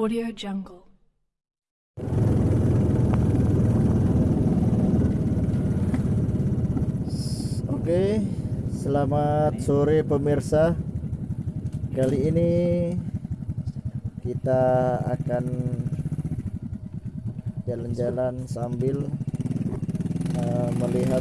Audio Jungle. Oke, selamat sore pemirsa. Kali ini kita akan jalan-jalan sambil uh, melihat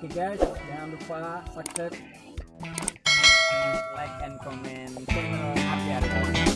Oke guys, jangan lupa subscribe, like and comment channel Api Arifin.